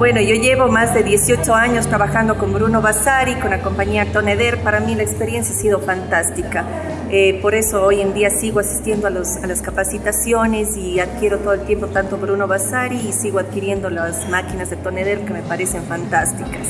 Bueno, yo llevo más de 18 años trabajando con Bruno Basari, con la compañía Toneder. Para mí la experiencia ha sido fantástica. Eh, por eso hoy en día sigo asistiendo a, a, las capacitaciones y adquiero todo el tiempo tanto Bruno Basari y sigo adquiriendo las máquinas de Toneder que me parecen fantásticas.